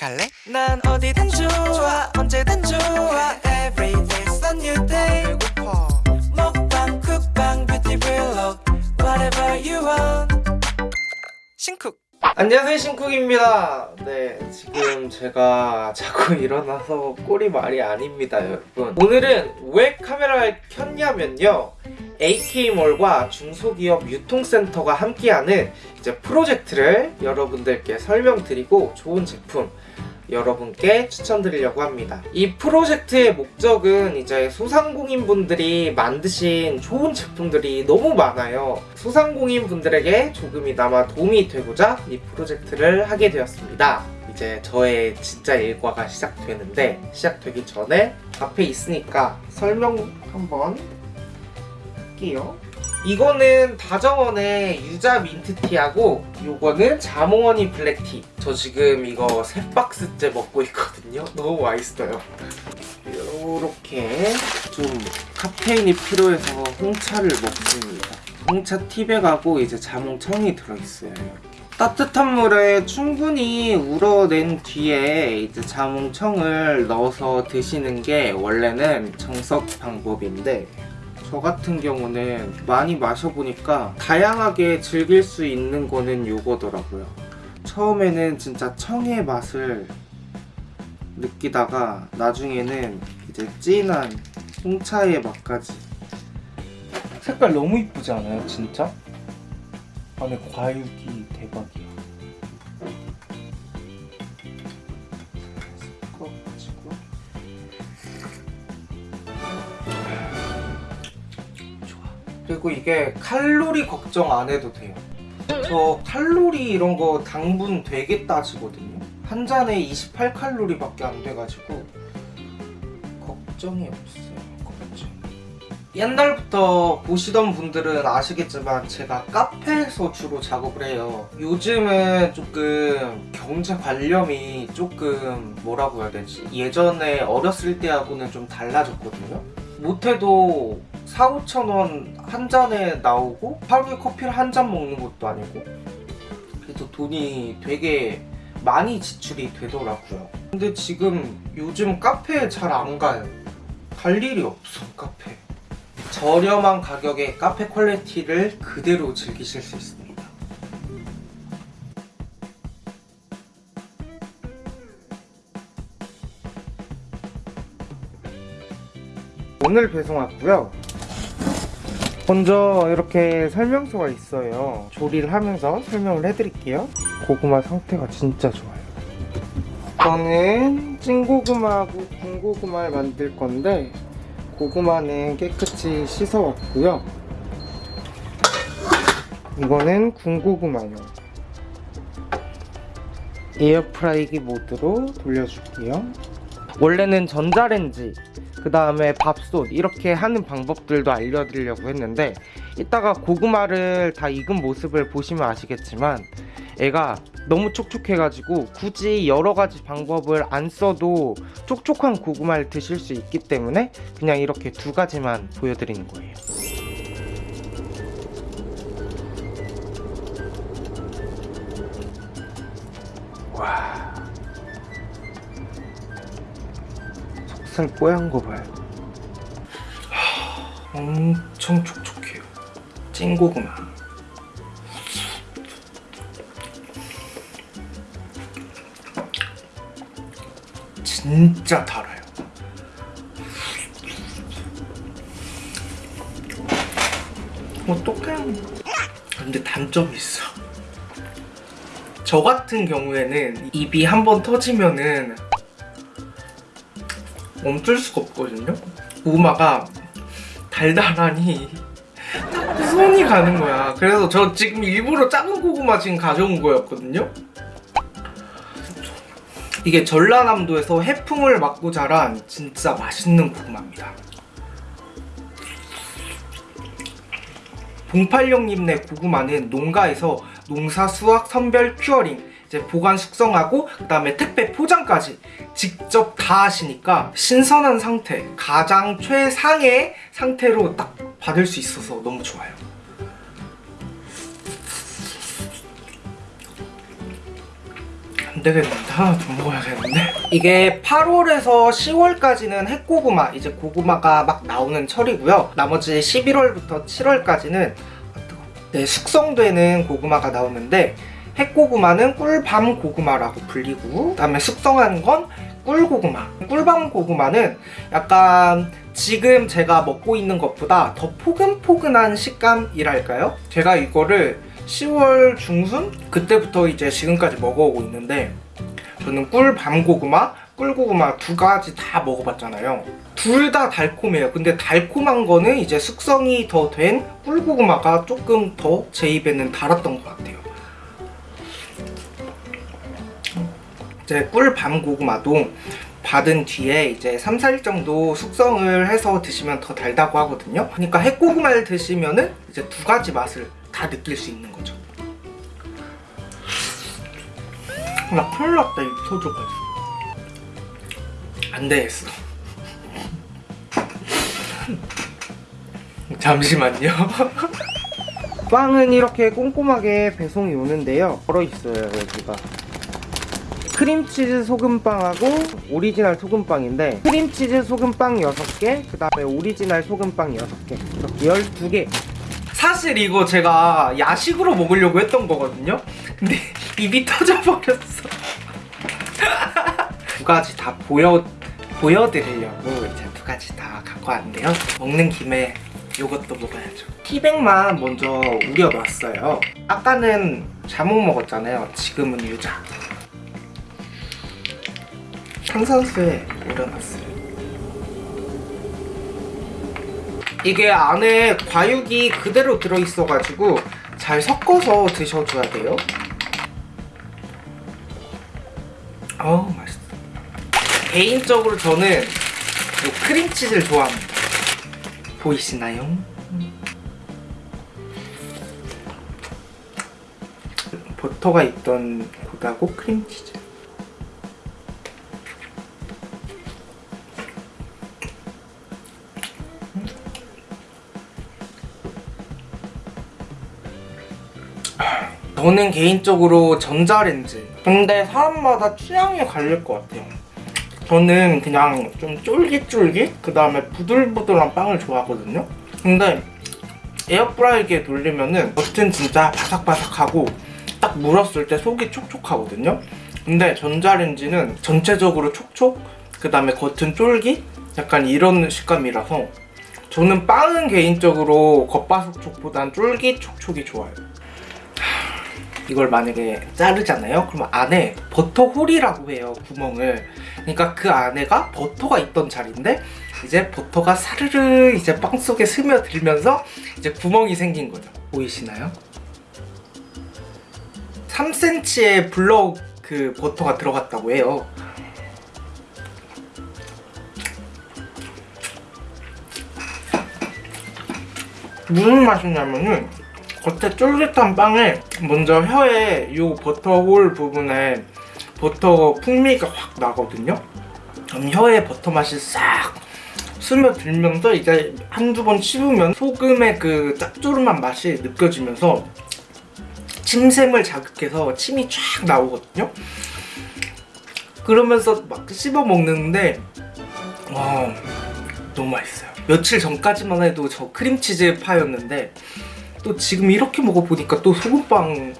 갈래? 난 어디든 좋아 언제든 좋아. Every day's a new day. 배고파. 먹방 쿡방 뷰티 블록 Whatever you want. 신쿡. 안녕하세요 신쿡입니다. 네 지금 제가 자꾸 일어나서 꼴이 말이 아닙니다 여러분. 오늘은 왜 카메라를 켰냐면요 AK몰과 중소기업 유통센터가 함께하는 이제 프로젝트를 여러분들께 설명드리고 좋은 제품 여러분께 추천드리려고 합니다. 이 프로젝트의 목적은 이제 소상공인분들이 만드신 좋은 제품들이 너무 많아요. 소상공인분들에게 조금이나마 도움이 되고자 이 프로젝트를 하게 되었습니다. 이제 저의 진짜 일과가 시작되는데 시작되기 전에 앞에 있으니까 설명 한번 할게요. 이거는 다정원의 유자 민트티하고 요거는 자몽허니 블랙티 저 지금 이거 세 박스째 먹고 있거든요 너무 맛있어요 요렇게 좀 카페인이 필요해서 홍차를 먹습니다 홍차 티백하고 이제 자몽청이 들어있어요 이렇게. 따뜻한 물에 충분히 우러낸 뒤에 이제 자몽청을 넣어서 드시는 게 원래는 정석 방법인데 저 같은 경우는 많이 마셔보니까 다양하게 즐길 수 있는 거는 요거더라고요. 처음에는 진짜 청의 맛을 느끼다가 나중에는 이제 진한 홍차의 맛까지 색깔 너무 이쁘지 않아요 진짜? 안에 과육이 대박이야 그리고 이게 칼로리 걱정 안 해도 돼요. 저 칼로리 이런 거 당분 되게 따지거든요. 한 잔에 28칼로리밖에 안 돼가지고 걱정이 없어요. 걱정. 옛날부터 보시던 분들은 아시겠지만 제가 카페에서 주로 작업을 해요. 요즘은 조금 경제 관념이 조금 뭐라고 해야 되지? 예전에 어렸을 때하고는 좀 달라졌거든요. 못해도 4, 5천 원 한 잔에 나오고 하루에 커피를 한 잔 먹는 것도 아니고 그래서 돈이 되게 많이 지출이 되더라고요. 근데 지금 요즘 카페에 잘 안 가요. 갈 일이 없어 카페. 저렴한 가격에 카페 퀄리티를 그대로 즐기실 수 있습니다. 오늘 배송 왔고요 먼저 이렇게 설명서가 있어요. 조리를 하면서 설명을 해드릴게요. 고구마 상태가 진짜 좋아요. 저는 찐고구마하고 군고구마를 만들 건데 고구마는 깨끗이 씻어왔고요. 이거는 군고구마요. 에어프라이기 모드로 돌려줄게요. 원래는 전자레인지 그 다음에 밥솥 이렇게 하는 방법들도 알려드리려고 했는데 이따가 고구마를 다 익은 모습을 보시면 아시겠지만 애가 너무 촉촉해가지고 굳이 여러가지 방법을 안 써도 촉촉한 고구마를 드실 수 있기 때문에 그냥 이렇게 두 가지만 보여드리는 거예요 살 뽀얀 거 봐요. 하, 엄청 촉촉해요. 찐고구마. 진짜 달아요. 어떡해 근데 단점이 있어. 저 같은 경우에는 입이 한 번 터지면은 멈출 수가 없거든요. 고구마가 달달하니 손이 가는 거야. 그래서 저 지금 일부러 작은 고구마 지금 가져온 거였거든요. 이게 전라남도에서 해풍을 맞고 자란 진짜 맛있는 고구마입니다. 봉팔령님네 고구마는 농가에서 농사 수확 선별 curing 이제 보관 숙성하고 그 다음에 택배 포장까지 직접 다 하시니까 신선한 상태 가장 최상의 상태로 딱 받을 수 있어서 너무 좋아요. 안 되겠는데? 하나 더 먹어야겠는데? 이게 8월에서 10월까지는 핵고구마 이제 고구마가 막 나오는 철이고요. 나머지 11월부터 7월까지는 네, 숙성되는 고구마가 나오는데 핵고구마는 꿀밤 고구마라고 불리고 그다음에 숙성한 건 꿀고구마 꿀밤 고구마는 약간 지금 제가 먹고 있는 것보다 더 포근포근한 식감이랄까요? 제가 이거를 10월 중순? 그때부터 이제 지금까지 먹어오고 있는데 저는 꿀 밤 고구마, 꿀고구마 두 가지 다 먹어봤잖아요. 둘 다 달콤해요. 근데 달콤한 거는 이제 숙성이 더 된 꿀고구마가 조금 더 제 입에는 달았던 것 같아요. 이제 꿀 밤고구마도 받은 뒤에 이제 3, 4일 정도 숙성을 해서 드시면 더 달다고 하거든요. 그러니까 핵고구마를 드시면은 이제 두 가지 맛을 다 느낄 수 있는 거죠. 나 큰일 났다, 입 터져가지고. 안 되겠어. 잠시만요. 빵은 이렇게 꼼꼼하게 배송이 오는데요. 걸어 있어요, 여기가. 크림치즈 소금빵하고 오리지널 소금빵인데 크림치즈 소금빵 6개 그 다음에 오리지널 소금빵 6개 이렇게 12개. 사실 이거 제가 야식으로 먹으려고 했던 거거든요. 근데 입이 터져버렸어. 두 가지 다 보여, 보여드리려고 이제 두 가지 다 갖고 왔는데요. 먹는 김에 요것도 먹어야죠. 티백만 먼저 우려놨어요. 아까는 자몽 먹었잖아요. 지금은 유자 탄산수에 우려놨어요. 이게 안에 과육이 그대로 들어있어가지고 잘 섞어서 드셔줘야 돼요. 어우 맛있어. 개인적으로 저는 이 크림치즈를 좋아합니다. 보이시나요? 버터가 있던 곳하고 크림치즈. 저는 개인적으로 전자레인지 근데 사람마다 취향이 갈릴 것 같아요. 저는 그냥 좀 쫄깃쫄깃 그 다음에 부들부들한 빵을 좋아하거든요. 근데 에어프라이기에 돌리면은 겉은 진짜 바삭바삭하고 딱 물었을 때 속이 촉촉하거든요. 근데 전자레인지는 전체적으로 촉촉 그 다음에 겉은 쫄깃 약간 이런 식감이라서 저는 빵은 개인적으로 겉바속촉보단 쫄깃 촉촉이 좋아요 이걸 만약에 자르잖아요? 그러면 안에 버터 홀이라고 해요 구멍을 그러니까 그 안에가 버터가 있던 자리인데 이제 버터가 사르르 이제 빵 속에 스며들면서 이제 구멍이 생긴 거죠 보이시나요? 3cm의 블럭 그 버터가 들어갔다고 해요 무슨 맛이냐면은 겉에 쫄깃한 빵에 먼저 혀에 이 버터홀 부분에 버터 풍미가 확 나거든요. 그럼 혀에 버터 맛이 싹 스며들면서 이제 한두 번 씹으면 소금의 그 짭조름한 맛이 느껴지면서 침샘을 자극해서 침이 쫙 나오거든요. 그러면서 막 씹어 먹는데 와 너무 맛있어요. 며칠 전까지만 해도 저 크림치즈 파였는데 또 지금 이렇게 먹어보니까 또 소금빵이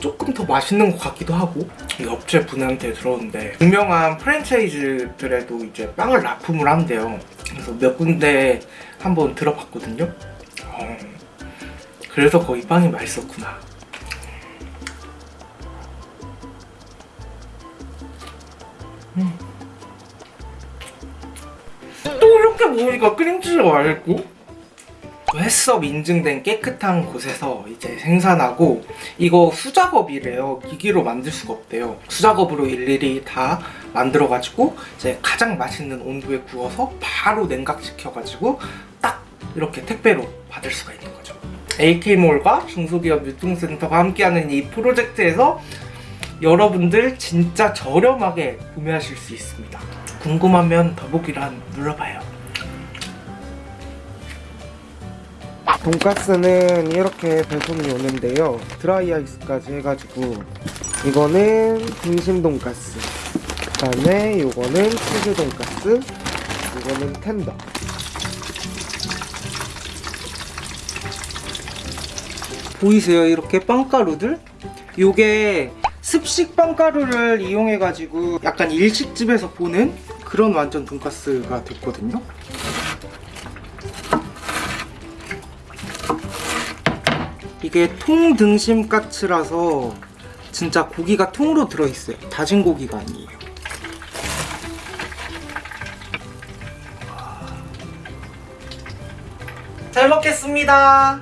조금 더 맛있는 것 같기도 하고 이 업체 분한테 들었는데 유명한 프랜차이즈들에도 이제 빵을 납품을 한대요. 그래서 몇 군데 한번 들어봤거든요. 어, 그래서 거기 빵이 맛있었구나. 음. 또 이렇게 먹으니까 크림치즈가 맛있고 햇섭 인증된 깨끗한 곳에서 이제 생산하고 이거 수작업이래요. 기기로 만들 수가 없대요. 수작업으로 일일이 다 만들어 가지고 이제 가장 맛있는 온도에 구워서 바로 냉각시켜 가지고 딱 이렇게 택배로 받을 수가 있는 거죠. AK몰과 중소기업 유통센터가 함께하는 이 프로젝트에서 여러분들 진짜 저렴하게 구매하실 수 있습니다. 궁금하면 더보기란 눌러봐요 돈가스는 이렇게 배송이 오는데요 드라이 아이스까지 해가지고 이거는 등심 돈가스. 그 다음에 요거는 치즈 돈가스. 이거는 텐더. 보이세요? 이렇게 빵가루들? 요게 습식 빵가루를 이용해가지고 약간 일식집에서 보는 그런 완전 돈가스가 됐거든요. 이게 통등심 까츠라서 진짜 고기가 통으로 들어있어요. 다진 고기가 아니에요. 잘 먹겠습니다.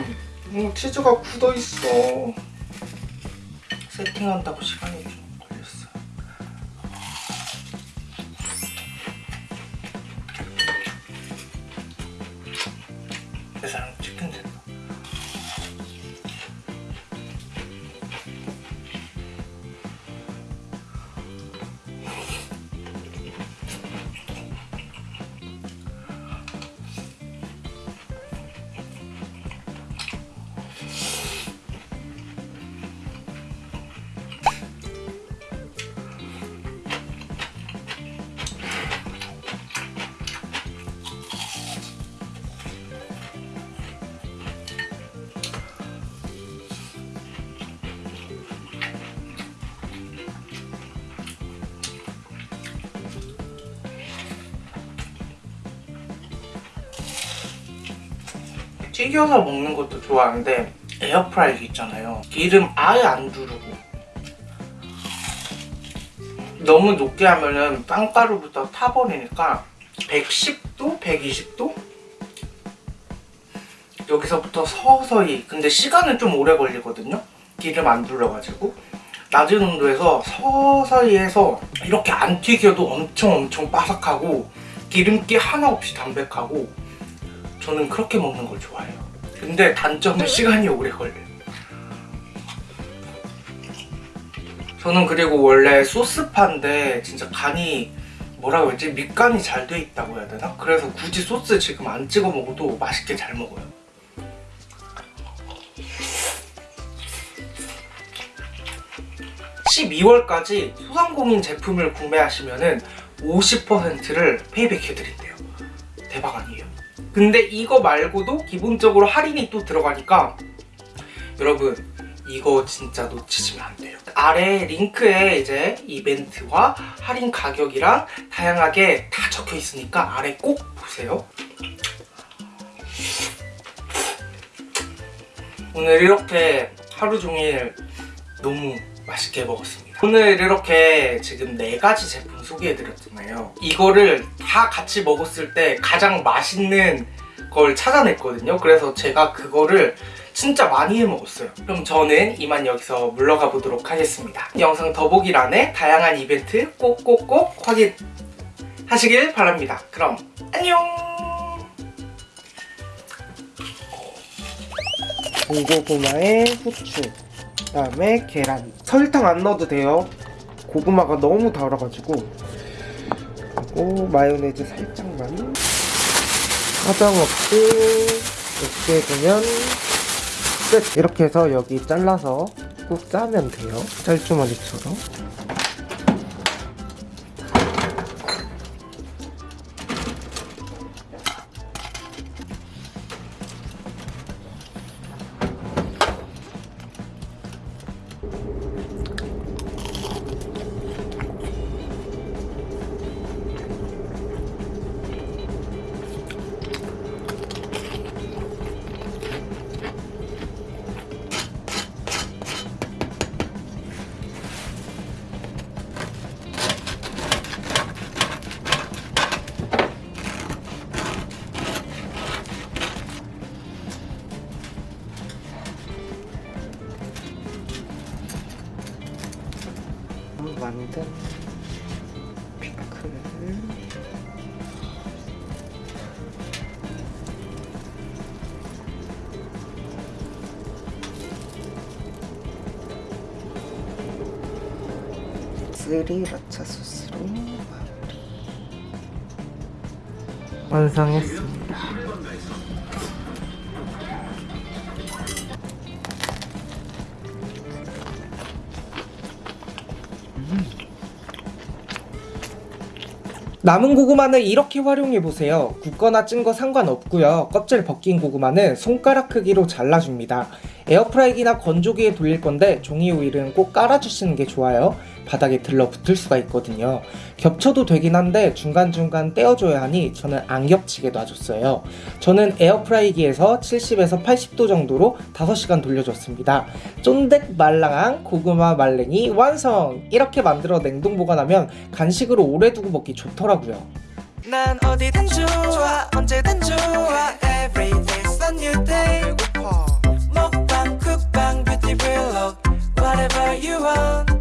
음, 치즈가 굳어 있어. 세팅한다고 시간이 좀 걸렸어요. 내사 튀겨서 먹는 것도 좋아하는데 에어프라이기 있잖아요. 기름 아예 안 두르고 너무 높게 하면은 빵가루부터 타버리니까 110도, 120도 여기서부터 서서히 근데 시간은 좀 오래 걸리거든요. 기름 안 둘러가지고 낮은 온도에서 서서히 해서 이렇게 안 튀겨도 엄청 엄청 바삭하고 기름기 하나 없이 담백하고 저는 그렇게 먹는 걸 좋아해요. 근데 단점은 시간이 오래 걸려요. 저는 그리고 원래 소스파인데 진짜 간이 뭐라고 했지? 밑간이 잘 돼 있다고 해야 되나? 그래서 굳이 소스 지금 안 찍어 먹어도 맛있게 잘 먹어요. (12월까지) 소상공인 제품을 구매하시면 은 (50%를) 페이백 해드린대요 대박 아니에요? 근데 이거 말고도 기본적으로 할인이 또 들어가니까 여러분 이거 진짜 놓치시면 안 돼요. 아래 링크에 이제 이벤트와 할인 가격이랑 다양하게 다 적혀 있으니까 아래 꼭 보세요. 오늘 이렇게 하루 종일 너무 맛있게 먹었습니다. 오늘 이렇게 지금 네 가지 제품 소개해드렸잖아요. 이거를 다 같이 먹었을 때 가장 맛있는 걸 찾아냈거든요. 그래서 제가 그거를 진짜 많이 해 먹었어요. 그럼 저는 이만 여기서 물러가 보도록 하겠습니다. 영상 더보기란에 다양한 이벤트 꼭꼭꼭 확인하시길 바랍니다. 그럼 안녕! 군고구마에 후추 그 다음에 계란. 설탕 안 넣어도 돼요. 고구마가 너무 달아가지고. 그리고 마요네즈 살짝만. 하다먹고 이렇게 되면 끝. 이렇게 해서 여기 잘라서 꾹 짜면 돼요. 짤주머니처럼 만든 피클 스리라차 소스로 마무리. 완성했습니다 남은 고구마는 이렇게 활용해보세요. 굽거나 찐 거 상관없고요. 껍질 벗긴 고구마는 손가락 크기로 잘라줍니다. 에어프라이기나 건조기에 돌릴 건데 종이 오일은 꼭 깔아주시는 게 좋아요. 바닥에 들러붙을 수가 있거든요. 겹쳐도 되긴 한데 중간중간 떼어줘야 하니 저는 안 겹치게 놔줬어요. 저는 에어프라이기에서 70에서 80도 정도로 5시간 돌려줬습니다. 쫀득 말랑한 고구마 말랭이 완성! 이렇게 만들어 냉동 보관하면 간식으로 오래 두고 먹기 좋더라고요. 난 어디든 좋아 언제든 좋아 Every day's a new day 배고파 먹방 쿡방 뷰티 블록 Whatever you want